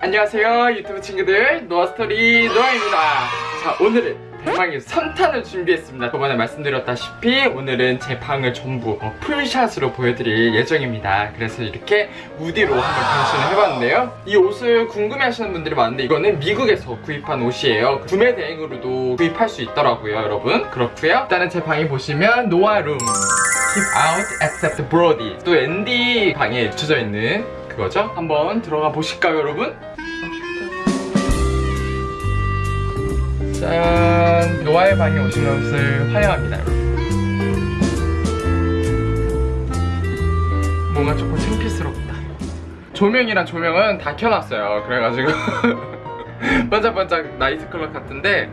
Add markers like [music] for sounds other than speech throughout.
안녕하세요. 유튜브 친구들 노아스토리 노아입니다. 자 오늘은 대망의 3탄을 준비했습니다. 저번에 말씀드렸다시피 오늘은 제 방을 전부 어, full shot으로 보여드릴 예정입니다. 그래서 이렇게 우디로 한번 변신을 해봤는데요. 이 옷을 궁금해하시는 분들이 많은데 이거는 미국에서 구입한 옷이에요. 구매 대행으로도 구입할 수 있더라고요 여러분. 그렇고요. 일단은 제 방에 보시면 노아 room. Keep out except Brody. 또 앤디 방에 붙여져 있는 그거죠 한번 들어가 보실까요 여러분? 짠! 노아의 방에 오신 것을 환영합니다, 여러분. 뭔가 조금 창피스럽다. 조명이랑 조명은 다 켜놨어요. 그래가지고 [laughs] 반짝반짝 나이트클럽 같은데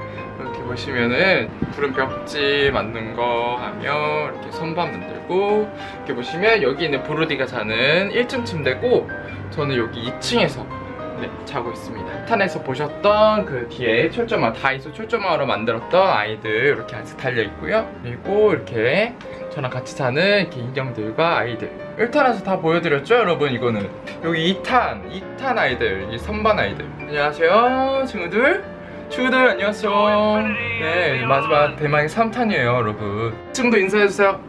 보시면은 구름 벽지 만든 거 하며 이렇게 선반 만들고 이렇게 보시면 여기 있는 브로디가 자는 1층 침대고 저는 여기 2층에서 네, 자고 있습니다. 탄에서 보셨던 그 뒤에 철조망, 다이소 철조망으로 만들었던 아이들 이렇게 아직 달려 있고요. 그리고 이렇게 저랑 같이 자는 이렇게 인형들과 아이들. 1탄에서 다 보여드렸죠, 여러분? 이거는 여기 2탄, 2탄 아이들, 이 선반 아이들. 안녕하세요, 친구들. 친구들 안녕하세요. 네, 마지막 대망의 3탄이에요, 여러분. 2층도 인사해주세요.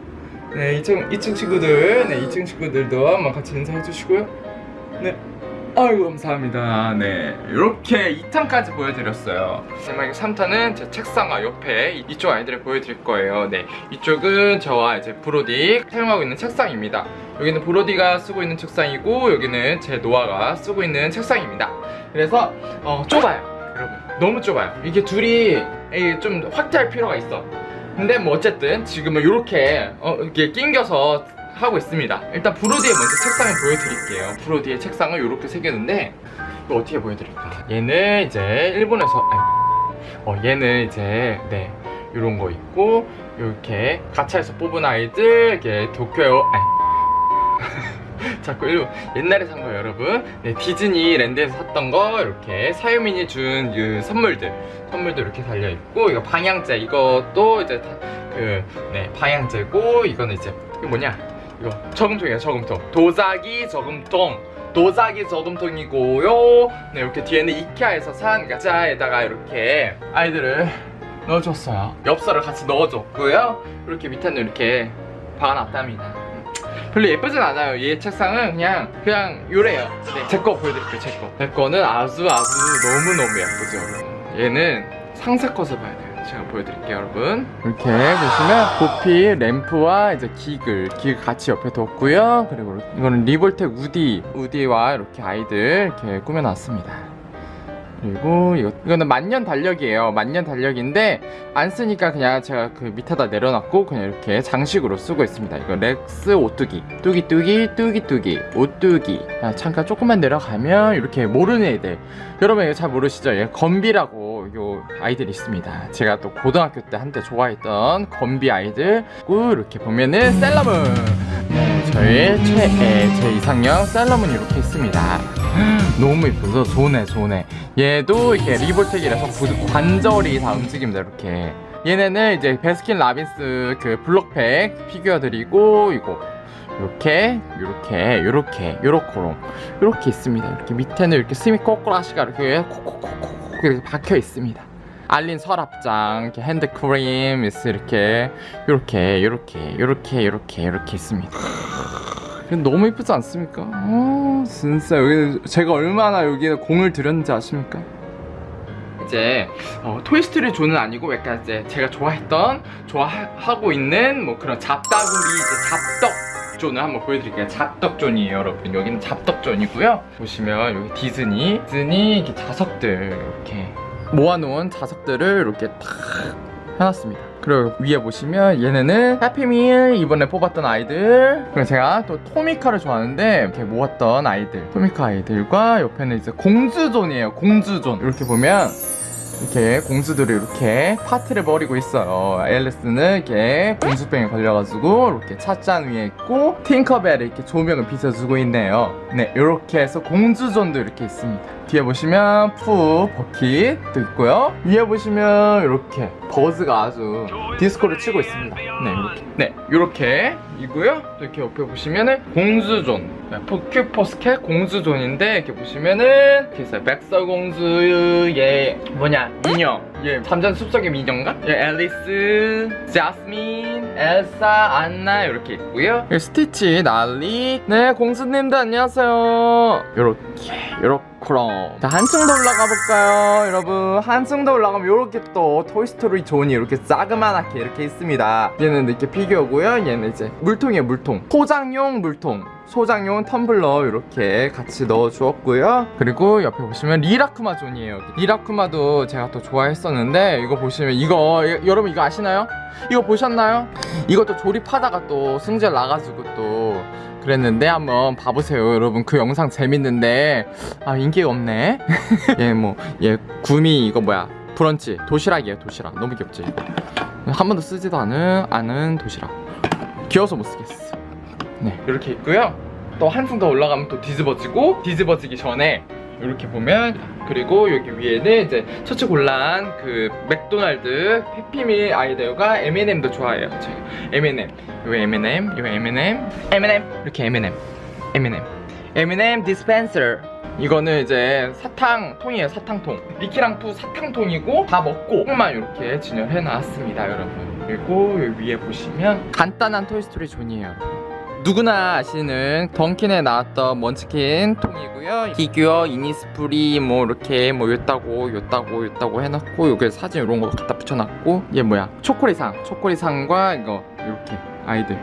네, 2층, 2층 친구들, 네, 2층 친구들도 한번 같이 인사해주시고요. 네. 아이고 감사합니다 네 이렇게 2탄까지 보여드렸어요 마지막에 3탄은 제 책상과 옆에 이쪽 아이들을 보여드릴 거예요 네 이쪽은 저와 이제 브로디 사용하고 있는 책상입니다 여기는 브로디가 쓰고 있는 책상이고 여기는 제 노아가 쓰고 있는 책상입니다 그래서 어, 좁아요 여러분 너무 좁아요. 이게 둘이 좀 확대할 필요가 있어. 근데 뭐 어쨌든 지금은 이렇게 어, 이렇게 낑겨서 하고 있습니다. 일단 브로디의 먼저 책상을 보여드릴게요. 브로디의 책상을 이렇게 새겼는데 이거 어떻게 보여드릴까? 얘는 이제 일본에서 어 얘는 이제 네 이런 거 있고 이렇게 가차에서 뽑은 아이들 이렇게 도쿄에 아니 자꾸 일본 옛날에 산 거예요 여러분. 네, 디즈니랜드에서 샀던 거 이렇게 사유민이 준 그 선물들. 선물도 이렇게 달려있고 이거 방향제 이것도 이제 그 네 방향제고 이거는 이제 이거 뭐냐? 이거 저금통이에요 저금통. 도자기 저금통. 도자기 저금통이고요. 네 이렇게 뒤에는 이케아에서 산 가자에다가 이렇게 아이들을 넣어줬어요. 엽서를 같이 넣어줬고요. 이렇게 밑에는 이렇게 박아놨답니다 별로 예쁘진 않아요. 얘 책상은 그냥 그냥 요래요. 네, 제거 보여드릴게요 제거. 제 거는 아주 아주 너무너무 예쁘죠 얘는 상세 컷을 봐야 돼요. 제가 보여드릴게요 여러분. 이렇게 보시면 보필 램프와 이제 기글 기글 같이 옆에 뒀고요. 그리고 이거는 리볼텍 우디 우디와 이렇게 아이들 이렇게 꾸며놨습니다 그리고 이거, 이거는 만년 달력이에요. 만년 달력인데 안 쓰니까 그냥 제가 그 밑에다 내려놨고 그냥 이렇게 장식으로 쓰고 있습니다. 이거 렉스 오뚜기. 뚜기뚜기 뚜기뚜기. 오뚜기. 아, 잠깐 조금만 내려가면 이렇게 모르는 애들. 여러분 이거 잘 모르시죠? 얘 건비라고 요 아이들이 있습니다. 제가 또 고등학교 때 한때 좋아했던 건비 아이들. 꾸 이렇게 보면은 셀러문. 네, 저의 최애 제 이상형 셀러문이 이렇게 있습니다 너무 이쁘죠? 좋네 좋네 얘도 이렇게 리볼텍이라서 관절이 다 움직입니다 이렇게. 얘네는 이제 베스킨 라빈스 그 블록팩 피규어들이고 이거. 이렇게 이렇게 이렇게 요렇게로 이렇게 있습니다. 이렇게 밑에는 이렇게 스미코구라시가 이렇게 콕콕콕콕 이렇게 박혀 있습니다. alien 서랍장 이렇게 핸드크림 이렇게 이렇게 이렇게 이렇게 이렇게 이렇게 있습니다 너무 이쁘지 않습니까? 어, 진짜 여기 제가 얼마나 여기에 공을 들였는지 아십니까? 이제 어, 토이스토리 zone은 아니고 약간 이제 제가 좋아했던 좋아하고 있는 뭐 그런 잡다구리 이제 잡덕 zone을 한번 보여드릴게요 잡덕 zone이에요 여러분 여기는 잡덕 zone이고요 보시면 여기 디즈니 디즈니 이렇게 자석들 이렇게 모아놓은 자석들을 이렇게 탁 해놨습니다. 그리고 위에 보시면 얘네는 해피밀 이번에 뽑았던 아이들. 그리고 제가 또 토미카를 좋아하는데 이렇게 모았던 아이들. 토미카 아이들과 옆에는 이제 공주존이에요 공주존. 이렇게 보면 이렇게 공주들이 이렇게 파티를 벌이고 있어요. 앨리스는 이렇게 공주병에 걸려가지고 이렇게 찻잔 위에 있고 팅커벨이 이렇게 조명을 비춰주고 있네요. 네 이렇게 해서 공주존도 이렇게 있습니다 뒤에 보시면 푸 bucket도 있고요 위에 보시면 이렇게 버즈가 아주 디스코를 치고 있습니다 네 네, 이렇게 이고요. 또 이렇게 옆에 보시면은 공주존, 네, 큐포스켓 공주 zone인데 이렇게 보시면은 이렇게 있어요. 백설공주의 뭐냐 미녀, 예, 잠자는 숲속의 미녀인가? 예, 앨리스, 자스민, 엘사, 안나 이렇게 있고요. 예, 스티치, 날라, 네, 공주님들 안녕하세요. 요렇게, 요렇게 럼. 자, 한층 더 올라가 볼까요, 여러분? 한층 더 올라가면 요렇게 또 토이스토리 zone이 이렇게 자그만하게 이렇게 있습니다. 얘는 이렇게 피규어고요. 얘는 이제 물통이에요, 물통. 소장용 물통. 소장용 텀블러 이렇게 같이 넣어 주었고요. 그리고 옆에 보시면 리라쿠마 zone이에요. 리라쿠마도 제가 또 좋아했었는데 이거 보시면 이거 여- 여러분 이거 아시나요? 이거 보셨나요? 이것도 조립하다가 또 승질 나가지고 또 그랬는데 한번 봐보세요 여러분. 그 영상 재밌는데. 아 인기가 없네. 얘 [laughs] 뭐얘 구미 이거 뭐야? 브런치. 도시락이에요 도시락. 너무 귀엽지? 한 번도 쓰지도 않은 않은 도시락. 귀여워서 못 쓰겠어. 네. 이렇게 있고요. 또 한층 더 올라가면 또 뒤집어지고 뒤집어지기 전에 이렇게 보면 그리고 여기 위에는 이제 처치 곤란 그 맥도날드 해피밀 아이들과 M&M도 좋아해요. 제가 M&M. 요 M&M 요 M&M. M&M. 이렇게 M&M. M&M. M&M dispenser 이거는 이제 사탕통이에요 사탕통. 미키랑 푸 사탕통이고 다 먹고 조금만 이렇게 진열해 놨습니다 여러분. 그리고 위에 보시면 간단한 토이스토리 zone이에요 누구나 아시는 던킨에 나왔던 먼치킨 통이고요. 피규어, 이니스프리 뭐 이렇게 뭐 요따고 요따고 요따고 해놨고 여기 사진 이런 거 갖다 붙여놨고 얘 뭐야? 초코리상. 초코리상과 이거 이렇게 아이들.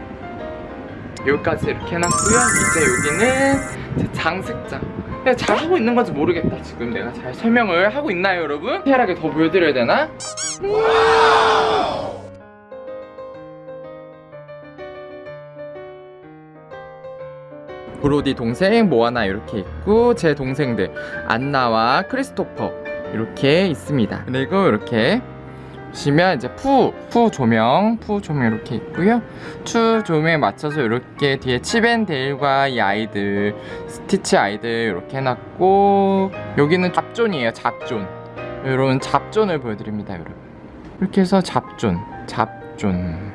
여기까지 이렇게 해놨고요. 이제 여기는 제 장식장. 내가 잘 하고 있는 건지 모르겠다 지금. 내가 잘 설명을 하고 있나요 여러분? 디테일하게 더 보여드려야 되나? 브로디 동생 모아나 이렇게 있고 제 동생들 안나와 크리스토퍼 이렇게 있습니다 그리고 이렇게 보시면 이제 푸, 푸 조명, 푸 조명 이렇게 있고요. 추 조명에 맞춰서 이렇게 뒤에 치벤데일과 이 아이들, 스티치 아이들 이렇게 해놨고 여기는 잡존이에요, 잡존. 이런 잡존을 보여드립니다, 여러분. 이렇게 해서 잡존, 잡존.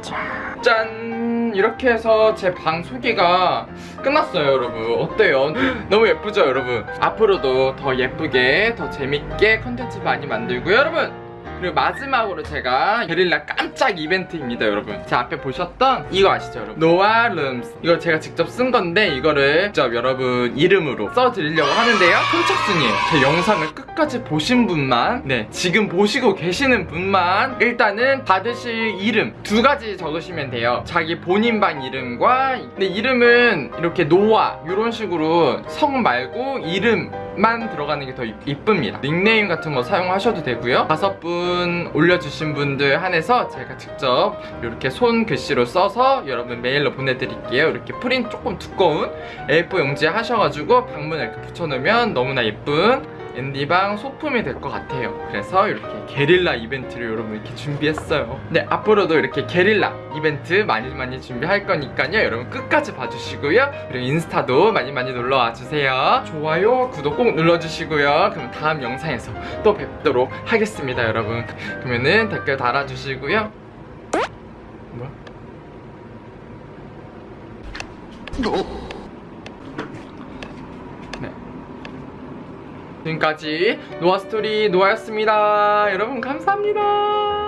자, 짠! 이렇게 해서 제 방 소개가 끝났어요, 여러분. 어때요? [laughs] 너무 예쁘죠, 여러분? 앞으로도 더 예쁘게, 더 재밌게 컨텐츠 많이 만들고요, 여러분! 그리고 마지막으로 제가 게릴라 깜짝 이벤트입니다 여러분. 제 앞에 보셨던 이거 아시죠 여러분? 노아 룸스. 이거 제가 직접 쓴 건데 이거를 직접 여러분 이름으로 써드리려고 하는데요. 선착순이에요 제 영상을 끝까지 보신 분만 네 지금 보시고 계시는 분만 일단은 받으실 이름 두 가지 적으시면 돼요. 자기 본인 방 이름과 근데 이름은 이렇게 노아 이런 식으로 성 말고 이름 만 들어가는 게 더 이쁩니다. 닉네임 같은 거 사용하셔도 되고요. 다섯 분 올려주신 분들 한해서 제가 직접 이렇게 손 글씨로 써서 여러분 메일로 보내드릴게요. 이렇게 프린트 조금 두꺼운 A4 용지에 하셔가지고 방문을 이렇게 붙여놓으면 너무나 예쁜 앤디방 소품이 될 것 같아요. 그래서 이렇게 게릴라 이벤트를 여러분 이렇게 준비했어요. 네 앞으로도 이렇게 게릴라 이벤트 많이 많이 준비할 거니까요. 여러분 끝까지 봐주시고요. 그리고 인스타도 많이 많이 놀러와 주세요. 좋아요 구독 꼭 눌러주시고요. 그럼 다음 영상에서 또 뵙도록 하겠습니다 여러분. 그러면은 댓글 달아주시고요. 뭐야? 지금까지 노아스토리 노아였습니다. 여러분 감사합니다.